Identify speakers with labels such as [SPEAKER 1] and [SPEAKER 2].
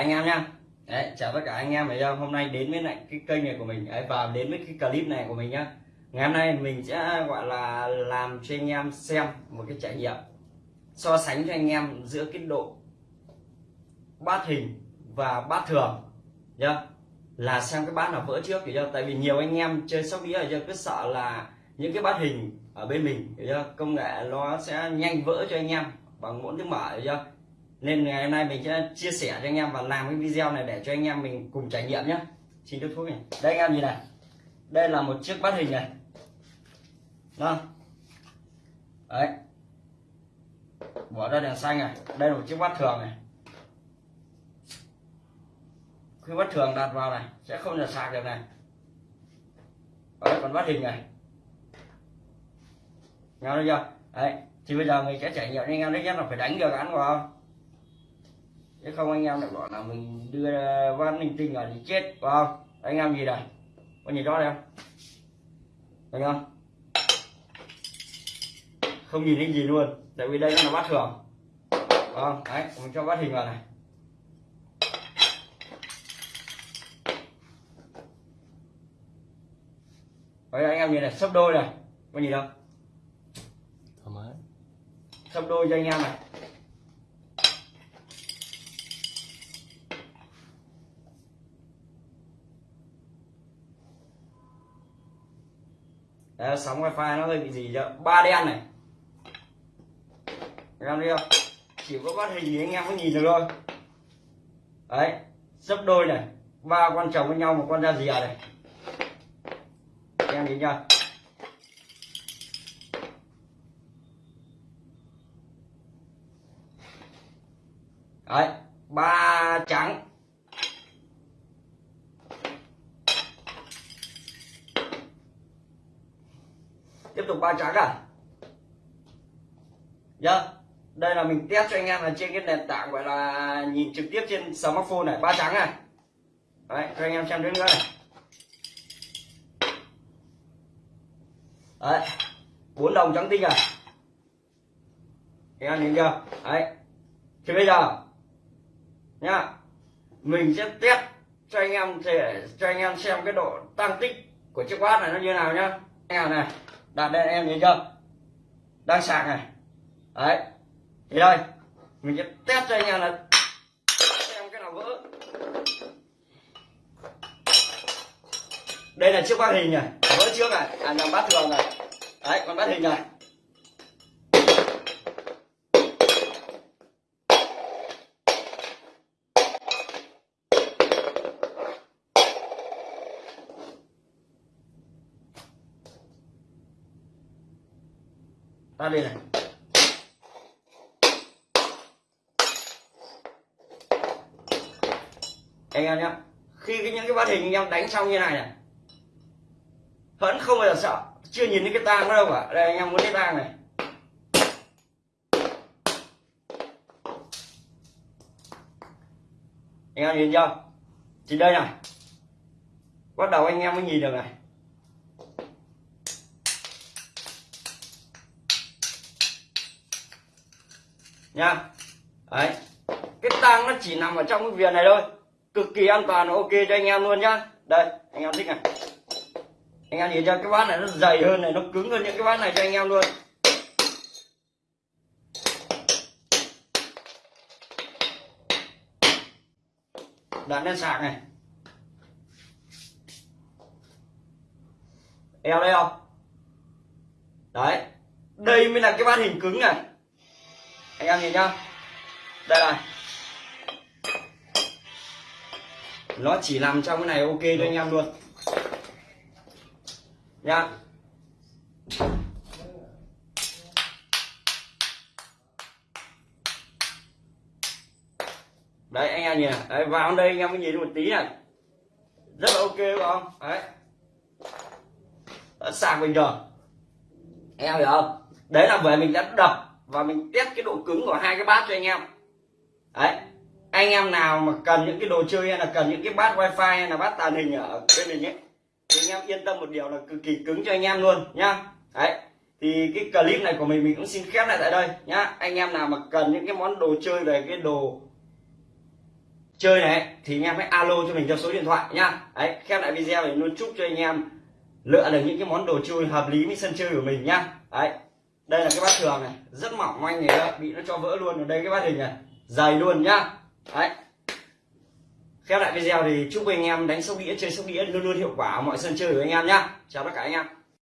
[SPEAKER 1] anh em nha đấy chào tất cả anh em thấy không hôm nay đến với lại cái kênh này của mình. Đấy, và đến với cái clip này của mình nhá. Ngày hôm nay mình sẽ gọi là làm cho anh em xem một cái trải nghiệm so sánh cho anh em giữa cái độ bát hình và bát thường nhá. Là xem cái bát nào vỡ trước thì cho tại vì nhiều anh em chơi sóc đĩa giờ cứ sợ là những cái bát hình ở bên mình hiểu chưa công nghệ nó sẽ nhanh vỡ cho anh em bằng muỗng tiếng mở hiểu chưa nên ngày hôm nay mình sẽ chia sẻ cho anh em và làm cái video này để cho anh em mình cùng trải nghiệm nhé. Xin nước thuốc này. Đây anh em nhìn này. Đây là một chiếc bát hình này. Đó. Đấy. Bỏ ra đèn xanh này. Đây là một chiếc bát thường này. Khi bát thường đặt vào này sẽ không được sạc được này. Đấy, còn bát hình này. Nghe thấy chưa? Đấy. Thì bây giờ mình sẽ trải nghiệm anh em đấy nhất là phải đánh được ăn vào. không chứ không anh em lại bảo là mình đưa văn linh tinh là thì chết vào không? Anh em gì đây có nhìn rõ đây không? Thấy không? Không nhìn thấy gì luôn tại vì đây nó là bát thường. Không? Đấy mình cho bát hình vào này. Đấy, anh em nhìn này sấp đôi này. Có nhìn không?
[SPEAKER 2] Thoải mái.
[SPEAKER 1] Sấp đôi cho anh em này Đấy, sóng wifi nó hơi bị gì chứ ba đen này. Anh em thấy không? Chỉ có bắt hình thì anh em mới nhìn được thôi. Đấy sấp đôi này. Ba con chồng với nhau một con da dìa này. Anh em nhìn chưa đấy ba trắng tiếp tục ba trắng à? Nhá, đây là mình test cho anh em là trên cái nền tảng gọi là nhìn trực tiếp trên smartphone này, ba trắng này đấy, cho anh em xem nữa này. Đấy, bốn đồng trắng tinh à? Anh em nhìn chưa? Đấy, thì bây giờ, nhá, mình sẽ test cho anh em để cho anh em xem cái độ tăng tích của chiếc quát này nó như nào nhá. Anh em này đặt đây, em nhìn chưa? Đang sạc này. Đấy. Thì đây, mình sẽ test cho anh em là xem cái nào vỡ đây là chiếc bát hình này. Vỡ trước này. À nhầm bát thường này. Đấy còn bát hình này. Ra đây này. Anh em nhé. khi cái những cái bát hình anh em đánh xong như này này, vẫn không bao giờ sợ. Chưa nhìn thấy cái tang đâu cả. Đây, anh em muốn cái tang này. Anh em nhìn chưa? Thì đây này. Bắt đầu anh em mới nhìn được này. Nha. Đấy. Cái tang nó chỉ nằm ở trong cái viền này thôi. Cực kỳ an toàn, ok, cho anh em luôn nhá. Đây, anh em thích này. Anh em nhìn cho cái bát này nó dày hơn này, nó cứng hơn những cái bát này cho anh em luôn. Đặt lên sạc này. Eo đây không? Đấy. Đây mới là cái bát hình cứng này anh em nhìn nhá. Đây này. Nó chỉ nằm trong cái này ok cho anh em luôn. Nha. Đấy, anh em nhìn đấy, vào đây anh em mới nhìn một tí này. Rất là ok phải không? Đấy. Sạc bình thường. Anh em hiểu không? Đấy là về mình đã đập và mình test cái độ cứng của hai cái bát cho anh em. Đấy. Anh em nào mà cần những cái đồ chơi hay là cần những cái bát wifi hay là bát tàn hình ở bên mình ấy, thì anh em yên tâm một điều là cực kỳ cứng cho anh em luôn, nhá. Đấy. Thì cái clip này của mình mình cũng xin khép lại tại đây, nhá. Anh em nào mà cần những cái món đồ chơi về cái đồ chơi này thì anh em hãy alo cho mình theo số điện thoại, nhá. Đấy, khép lại video thì luôn chúc cho anh em lựa được những cái món đồ chơi hợp lý với sân chơi của mình, nhá. Đấy đây là cái bát thường này, rất mỏng manh này đó. bị nó cho vỡ luôn. Ở đây cái bát hình này, dày luôn nhá. Đấy. Khép lại video thì chúc anh em đánh sóc đĩa, chơi sóc đĩa luôn luôn hiệu quả ở mọi sân chơi của anh em nhá. Chào tất cả anh em.